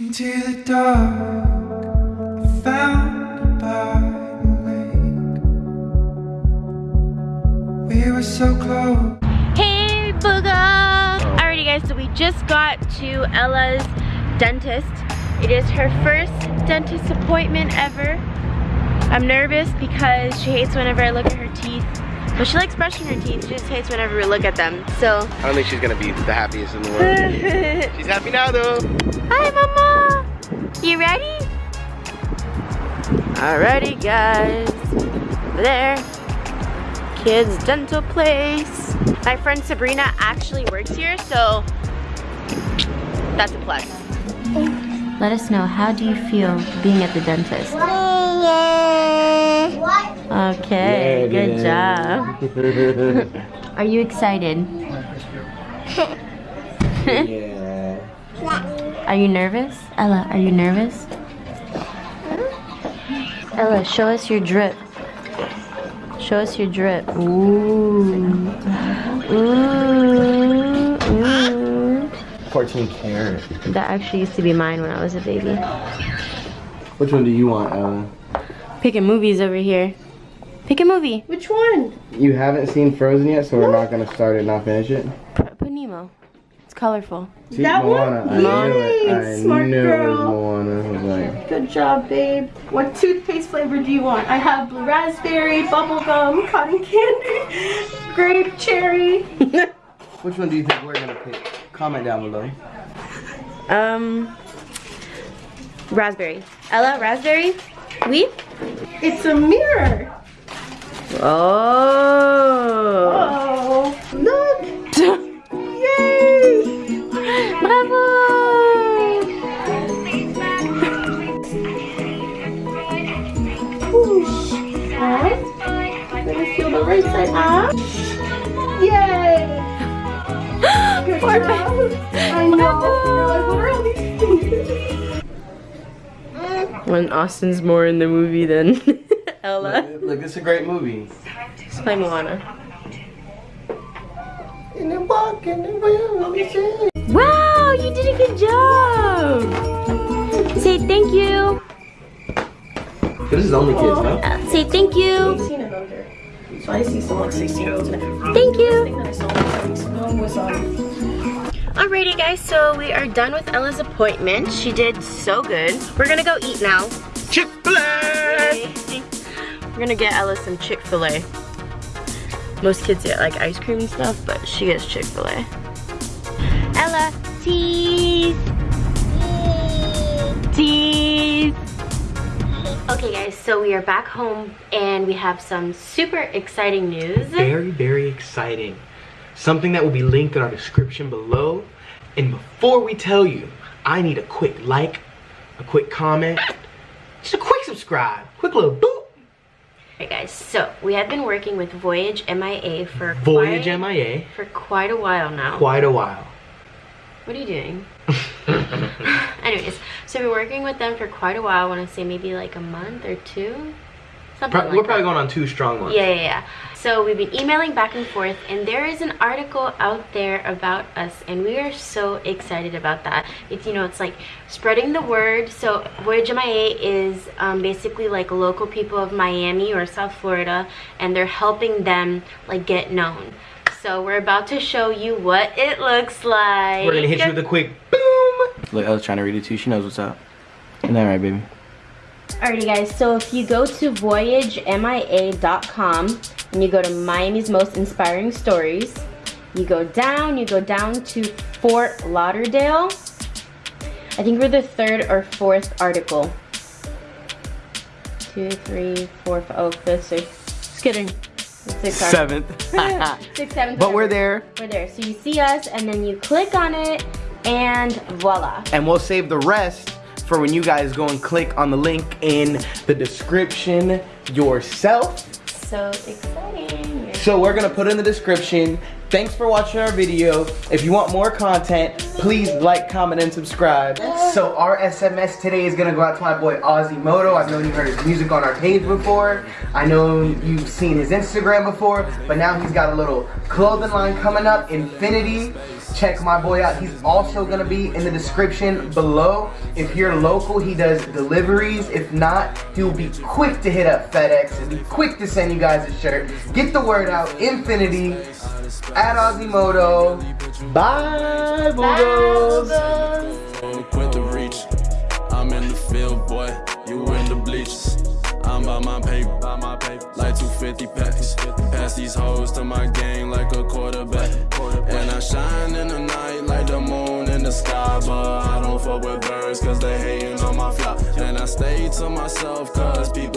into the dark. We were so close. Hey, Booga! Alrighty guys, so we just got to Ella's dentist. It is her first dentist appointment ever. I'm nervous because she hates whenever I look at her teeth. But she likes brushing her teeth, she just hates whenever we look at them. So, I don't think she's gonna be the happiest in the world. she's happy now though. hi mama! You ready? Alrighty guys, there. Kids Dental Place. My friend Sabrina actually works here, so that's a plus. Let us know, how do you feel being at the dentist? Okay, good job. Are you excited? yeah. Are you nervous? Ella, are you nervous? Ella, show us your drip. Show us your drip. Ooh. Ooh. Ooh. 14 karat. That actually used to be mine when I was a baby. Which one do you want, Ellen? Picking movies over here. Pick a movie. Which one? You haven't seen Frozen yet, so we're not gonna start it and not finish it. Put, put Nemo. It's colorful. See, That one? Moana. I knew it. I Smart knew it was girl. Moana. I was like, Good job, babe. What toothpaste flavor do you want? I have blue raspberry, bubblegum, cotton candy, grape, cherry. which one do you think we're gonna pick? Comment down below. Um, raspberry. Ella, raspberry? We? It's a mirror. Oh. Oh, look. Yay. Bravo! Whoosh. Right. Let me feel the right side up. Yay. Good Poor job. I know. You're like, what these things? When Austin's more in the movie than Ella. Look, look, this is a great movie. Let's play Moana. And then walk in the world. Wow, you did a good job! Say thank you. This is only kids, no? Uh, say thank you. 18 and under. So I see some like 16 year olds in it. Thank you. thing that I saw on was Alrighty guys, so we are done with Ella's appointment. She did so good. We're gonna go eat now. Chick-fil-A! We're gonna get Ella some Chick-fil-A. Most kids get like ice cream and stuff, but she gets Chick-fil-A. Ella, tease! Tease! Okay guys, so we are back home and we have some super exciting news. very, very exciting. Something that will be linked in our description below. And before we tell you, I need a quick like, a quick comment, just a quick subscribe, quick little boop. Alright guys, so we have been working with Voyage MIA for Voyage quite, MIA, for quite a while now. quite a while. What are you doing? Anyways, so we're working with them for quite a while. I want to say maybe like a month or two. Something Pro- like we're probably that. going on two strong ones. Yeah, yeah, yeah. So we've been emailing back and forth, and there is an article out there about us, and we are so excited about that. It's you know, it's like spreading the word. So Voyage MIA is um, basically like local people of Miami or South Florida, and they're helping them like get known. So we're about to show you what it looks like. We're gonna hit you with a quick boom. Look, I was trying to read it too. She knows what's up. Isn't that right, baby? Alrighty guys, so if you go to voyagemia.com and you go to Miami's Most Inspiring Stories, you go down, you go down to Fort Lauderdale. I think we're the third or fourth article. Two, three, four, five, oh, fifth, sixth. Just kidding. Six articles. Seventh. Six, seven, but we're there. We're there. So you see us and then you click on it and voila. and we'll save the rest for when you guys go and click on the link in the description yourself. So exciting. So we're gonna put in the description. Thanks for watching our video. If you want more content, please like, comment, and subscribe. So our SMS today is gonna go out to my boy Ozzy Moto. I've known you heard his music on our page before. I know you've seen his Instagram before, but now he's got a little clothing line coming up, Infinity. Check my boy out. He's also gonna be in the description below. If you're local, he does deliveries. If not, he'll be quick to hit up FedEx and be quick to send you guys a shirt. Get the word out. Infinity at Ozimoto. Bye, Boogles. Quit the reach. I'm in the field, boy. You in the bleachers. I'm by my paper, by my paper. Like 250 packs. Pass these hoes to my gang like a fuck with birds cause they hating on my fly. And I stay to myself cause people.